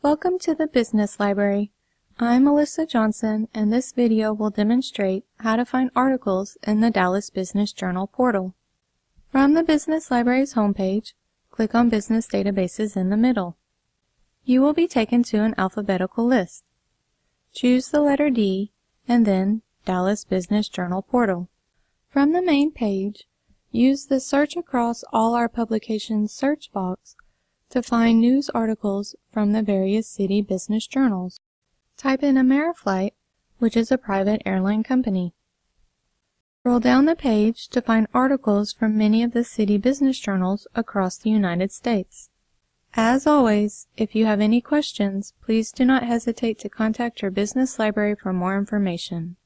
Welcome to the Business Library. I'm Melissa Johnson and this video will demonstrate how to find articles in the Dallas Business Journal portal. From the Business Library's homepage, click on Business Databases in the middle. You will be taken to an alphabetical list. Choose the letter D and then Dallas Business Journal portal. From the main page, use the Search Across All Our Publications search box to find news articles from the various city business journals. Type in Ameriflight, which is a private airline company. Scroll down the page to find articles from many of the city business journals across the United States. As always, if you have any questions, please do not hesitate to contact your business library for more information.